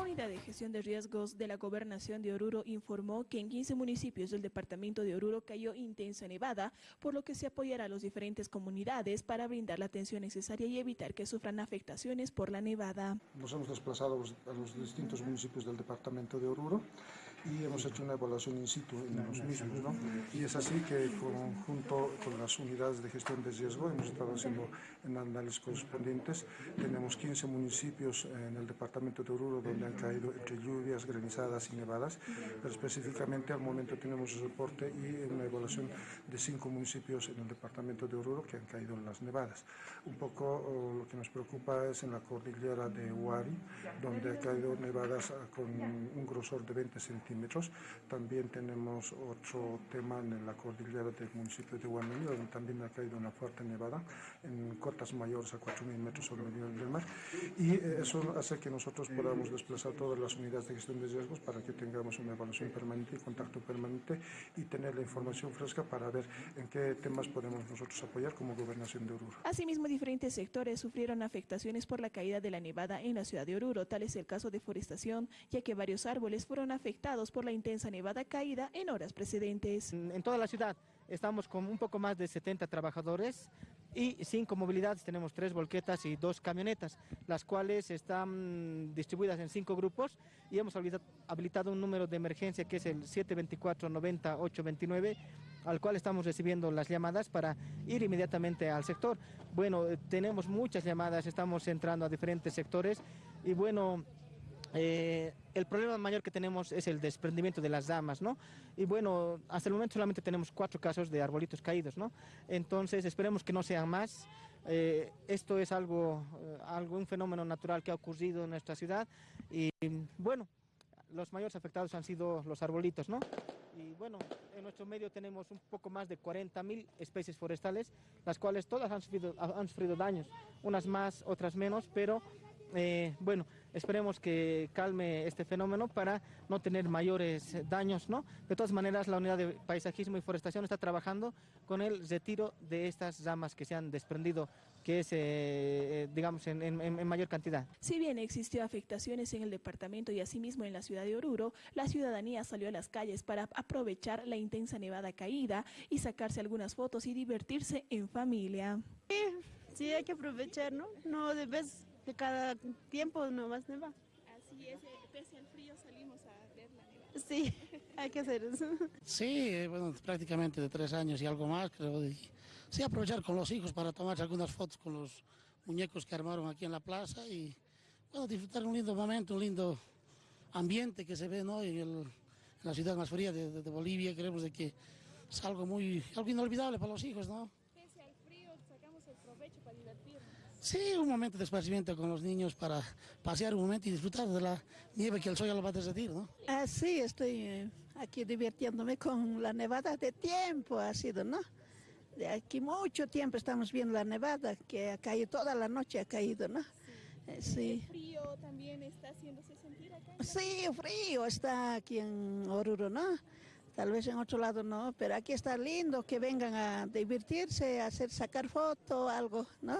La Unidad de Gestión de Riesgos de la Gobernación de Oruro informó que en 15 municipios del departamento de Oruro cayó intensa nevada, por lo que se apoyará a las diferentes comunidades para brindar la atención necesaria y evitar que sufran afectaciones por la nevada. Nos hemos desplazado a los distintos municipios del departamento de Oruro y hemos hecho una evaluación in situ en los mismos. ¿no? Y es así que junto con las unidades de gestión de riesgo hemos estado haciendo análisis correspondientes. Tenemos 15 municipios en el departamento de Oruro donde han caído entre lluvias, granizadas y nevadas, pero específicamente al momento tenemos el reporte y una evaluación de cinco municipios en el departamento de Oruro que han caído en las nevadas. Un poco lo que nos preocupa es en la cordillera de Huari, donde ha caído nevadas con un grosor de 20 centímetros. También tenemos otro tema en la cordillera del municipio de Huanillo, donde también ha caído una fuerte nevada en cotas mayores a 4.000 metros sobre el nivel del mar. Y eh, eso hace que nosotros podamos desplazar todas las unidades de gestión de riesgos para que tengamos una evaluación permanente y contacto permanente y tener la información fresca para ver en qué temas podemos nosotros apoyar como Gobernación de Oruro. Asimismo, diferentes sectores sufrieron afectaciones por la caída de la nevada en la ciudad de Oruro, tal es el caso de forestación, ya que varios árboles fueron afectados por la intensa nevada caída en horas precedentes. En toda la ciudad estamos con un poco más de 70 trabajadores y cinco movilidades, tenemos tres volquetas y dos camionetas, las cuales están distribuidas en cinco grupos y hemos habilitado un número de emergencia que es el 724-90-829 al cual estamos recibiendo las llamadas para ir inmediatamente al sector. Bueno, tenemos muchas llamadas, estamos entrando a diferentes sectores y bueno, eh, el problema mayor que tenemos es el desprendimiento de las damas, ¿no? Y bueno, hasta el momento solamente tenemos cuatro casos de arbolitos caídos, ¿no? Entonces esperemos que no sean más. Eh, esto es algo, eh, algo, un fenómeno natural que ha ocurrido en nuestra ciudad y bueno, los mayores afectados han sido los arbolitos, ¿no? Y bueno, en nuestro medio tenemos un poco más de 40.000 especies forestales, las cuales todas han sufrido, han sufrido daños, unas más, otras menos, pero eh, bueno, esperemos que calme este fenómeno para no tener mayores daños, ¿no? De todas maneras, la Unidad de Paisajismo y Forestación está trabajando con el retiro de estas ramas que se han desprendido, que es, eh, digamos, en, en, mayor cantidad. Si bien existió afectaciones en el departamento y asimismo en la ciudad de Oruro, la ciudadanía salió a las calles para aprovechar la intensa nevada caída y sacarse algunas fotos y divertirse en familia. Sí, sí hay que aprovechar, ¿no? No debes de cada tiempo nomás neva. Así es, eh, pese al frío salimos a ver la nevada. Sí, hay que hacer eso. Sí, bueno, prácticamente de tres años y algo más, creo. sí, aprovechar con los hijos para tomarse algunas fotos con los muñecos que armaron aquí en la plaza y, bueno, disfrutar un lindo momento, un lindo ambiente que se ve, ¿no? En, la ciudad más fría de, de, Bolivia, creemos de que es algo muy, algo inolvidable para los hijos, ¿no? Pese al frío, sacamos el provecho para divertirnos. Sí, un momento de esparcimiento con los niños para pasear un momento y disfrutar de la nieve que el sol ya lo va a derretir, ¿no? Ah, sí, estoy eh, aquí divirtiéndome con la nevada de tiempo ha sido, ¿no? De aquí mucho tiempo estamos viendo la nevada que ha caído toda la noche, ha caído, ¿no? Sí. Eh, ¿El frío también está haciéndose sentir acá? Sí, frío está aquí en Oruro, ¿no? Tal vez en otro lado no, pero aquí está lindo que vengan a divertirse, a hacer sacar foto, algo, ¿no?